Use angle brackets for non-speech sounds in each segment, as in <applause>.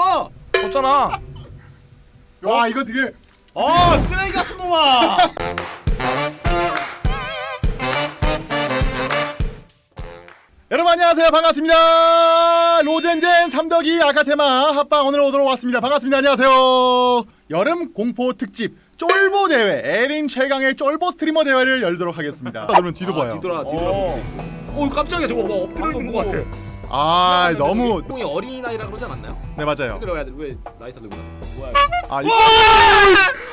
꺼! 껐잖아. 와 이거 되게 아 쓰레기 같은 놈아! <laughs> 여러분 안녕하세요 반갑습니다 로젠젠 삼덕이 아카테마 합방 오늘 오도록 왔습니다 반갑습니다 안녕하세요 여름 공포 특집 쫄보 대회 에린 최강의 쫄보 스트리머 대회를 열도록 하겠습니다 <laughs> 그러면 뒤도 봐요 뒤돌아 뒤돌아. 어. 오 깜짝이야 저거 뭐 엎드려 있는 것 같아. 아 너무 뽕이 어린 아이라 그러지 않았나요? 네 맞아요. 왜 라이터 들고 나? 뭐야? 아, 이...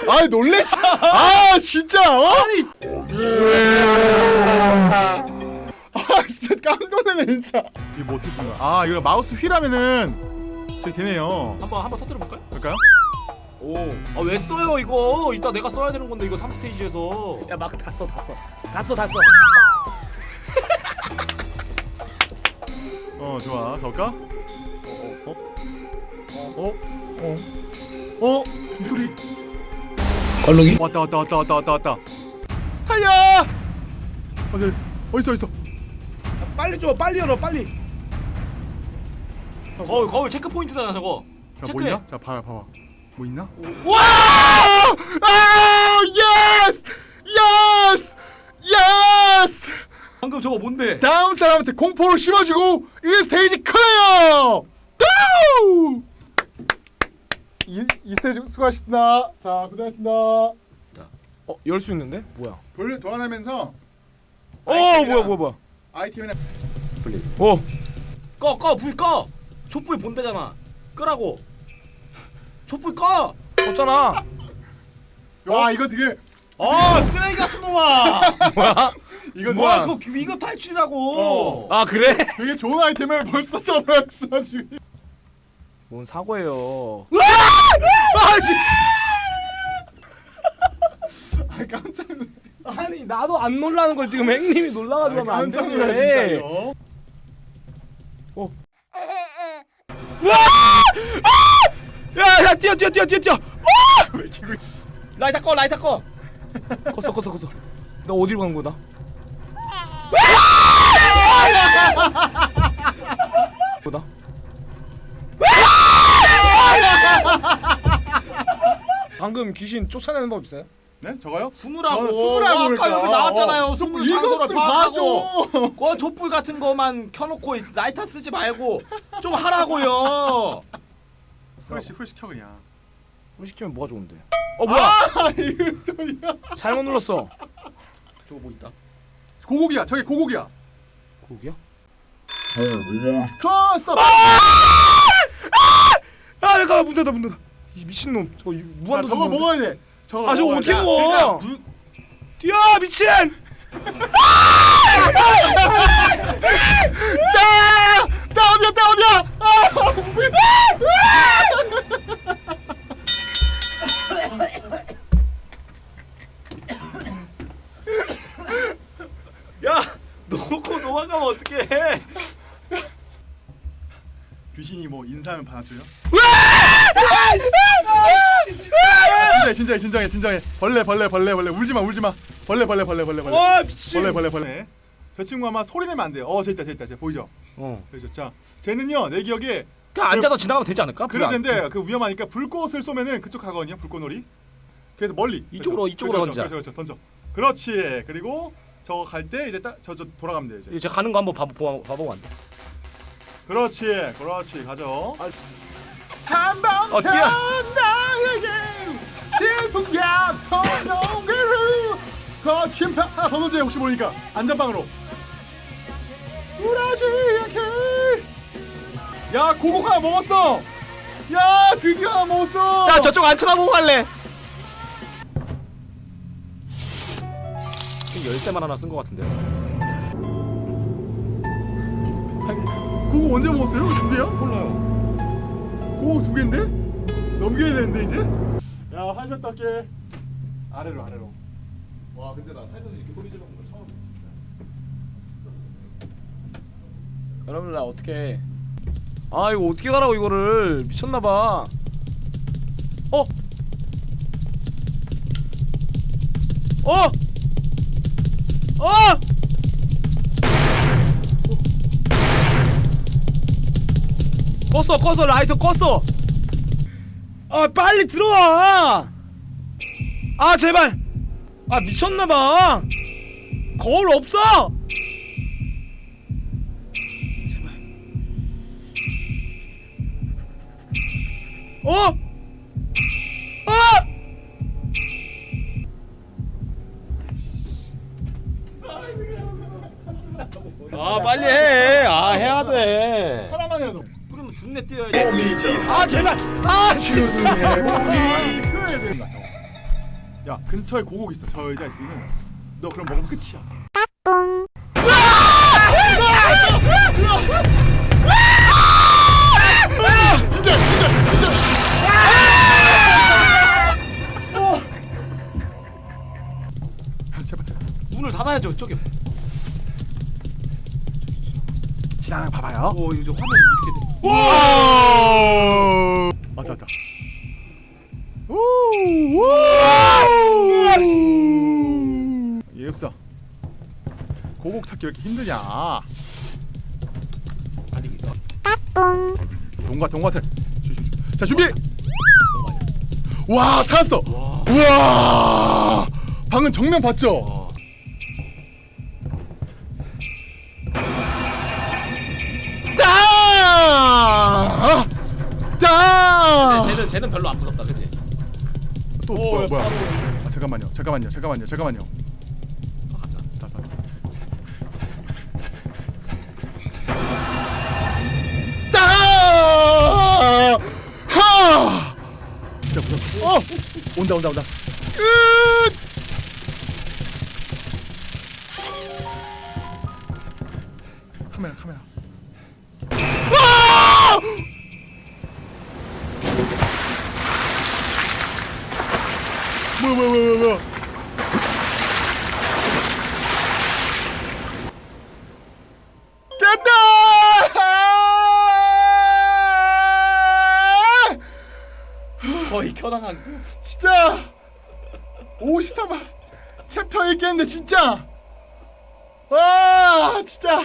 아 놀래시 <laughs> 아 진짜 어? 아 진짜 깜놀라네 진짜 이거 뭐 어떻게 쓰는 거야 아 이거 마우스 휠하면은 저기 되네요 한번 한번 터뜨려 볼까요? 그럴까요? 오. 아 왜 써요 이거? 이따 내가 써야 되는 건데 이거 3스테이지에서. 야, 마크 다 써, 다 써. 다 써, 다 써. 어 좋아 가볼까? 어? 어? 어? 어? 이 소리 걸룩이? 왔다 왔다 왔다 왔다 왔다 왔다 하야! 어, 네. 어딨어 어딨어 빨리 줘, 빨리 열어, 빨리. 거울 거울 체크 포인트잖아 저거. 자뭐 체크해. 있나? 자 봐봐 봐봐 뭐 있나? 와! 아! 예스! 예스! Yes! 방금 저거 뭔데? 다음 사람한테 공포를 심어주고 이 stage clear! Go! 이, 이 stage 수고하셨습니다. 자 고생하셨습니다. 어, 열 수 있는데? 뭐야? 돌 돌아다니면서 어, 뭐야, 뭐야, 뭐야. 아이템이나 어, 꺼꺼 불 꺼. 촛불 본대잖아. 끄라고. 촛불 꺼. 껐잖아. 와 이거 되게 아 쓰레기 같은 놈아. 뭐야? 이거 뭐야 그거 위급 탈출이라고. 어. 아, 그래? 되게 좋은 아이템을 벌써 써버렸어 지금. 뭔 사고예요. 아 씨. <laughs> 아 깜짝 놀. 아니, 나도 안 놀라는 걸 지금 행님이 놀라가지고 하면 안 깜짝 놀라 되는데. 진짜요. 야, 야, 뛰어, 뛰어, 뛰어, 뛰어, 뛰어. 왜 이렇게 라이터 꺼 라이터 꺼. 껐어, 껐어, 껐어. 나 어디로 간 거다? 뭐다? <laughs> 방금 귀신 쫓아내는 법 있어요? 네 저거요? 숨으라고. 저는 숨으라고 아까. 여기 나왔잖아요. 어, 숨을 이거 장소를 좀 파악하고. 그 촛불 같은 거만 켜놓고 라이터 쓰지 말고 좀 하라고요. 풀시 풀 시 켜 그냥. 물 시키면 뭐가 좋은데? 어 뭐야? 아. <laughs> 잘못 눌렀어. 저거 뭐 있다. 고고기야 저게 고고기야. 고기야? 컷 스톱. 아 잠깐만 문 닫아 문 닫아. 이 미친놈 저거 이- 무한도 저거 먹어야 돼. 저거. 아 저거 먹어야 어떻게 돼. 먹어? 그러니까 불 뛰어 미친! 나! 나 어디야 나 어디야? 아? 야 놓고 도망가면 어떡해? 귀신이 뭐 인사하면 받아줘요? 아, 진짜해 진짜해 진정해 진정해 벌레 벌레 벌레 벌레 울지마 울지마 벌레 벌레 벌레 벌레 벌레 와 미친. 벌레 벌레 벌레 저 친구 아마 소리 내면 안 돼요 어저 있다 저 있다 저 보이죠? 어. 그죠 자 쟤는요 내 기억에 그냥 앉아서 지나가면 되지 않을까? 그럴 텐데 그 위험하니까 불꽃을 쏘면은 그쪽 가거든요 불꽃놀이 그래서 멀리 이쪽으로, 그렇죠. 이쪽으로 그렇죠, 던지자. 그렇죠, 던져 그렇지 그리고 저거 갈때 이제 저저 돌아가면 돼 이제 이제 가는 거 한번 봐, 봐, 봐보고 안 돼. 그렇지 그렇지 가죠 아. 한방 어, 뛰어. 나에게 질풍야 터놓기로 거친 파 하나 더 던져 혹시 모르니까 안전방으로 우라지 않게 야 고고 하나 먹었어 야 드디어 하나 먹었어 야 저쪽 안 쳐다보고 갈래. 열쇠만 하나 쓴거 같은데. 아 고고 언제 먹었어요? 두 개야? 몰라요. 고고 두 개인데? 넘겨야 되는데 이제? 야 한샷 떴게 아래로 아래로 와 근데 나 살면서 이렇게 소리 지르는 거 처음. 여러분 나 어떻게? 아 이거 어떻게 가라고 이거를 미쳤나봐. 어? 어? 어? 껐어 껐어 라이터 껐어. 아 빨리 들어와. 아 제발. 아 미쳤나봐. 거울 없어. 제발. 어? 어? 아 빨리 해아 해야 돼 아 하나만이라도 그러면 준내 뛰어야지 제발 아 진짜 이겨야 된다 형. 야 근처에 고곡 있어. 저 의자 있으면 너 그럼 먹으면 끝이야. 진짜 진짜 진짜 아, 제발. 문을 닫아야죠 저기 지나가 봐봐요. 오 이제 화면 이렇게 돼 와 왔다 왔다. 얘 없어 고곡 찾기 왜 이렇게 힘드냐? 달리기 동과 동 같아. 자 준비! 와 살았어! 와 우와! 방금 정면 봤죠 쟤는 쟤는 별로 안 무섭다 그지 또 오, 뭐야 뭐야 바로. 아, 잠깐만요 잠깐만요 잠깐만요 잠깐만요 아, 가자 다, 다. 따! 하! 진짜 무섭다. 어! 온다 온다 온다. 끝! 카메라 카메라. 뭐야 뭐야 뭐야 뭐야. 깼다! 거의 그 진짜 53화 챕터 읽겠는데 진짜 와 진짜